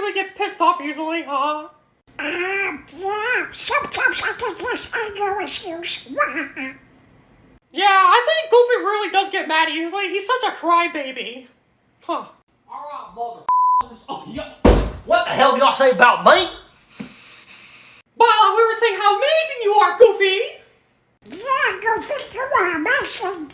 really gets pissed off easily, huh? Um, yeah. Sometimes I think there's anger issues. yeah, I think Goofy really does get mad easily. He's such a crybaby. Huh. Alright. Oh, yeah. What the hell do y'all say about me? Well, uh, we were saying how amazing you are, Goofy! Yeah, Goofy, amazing.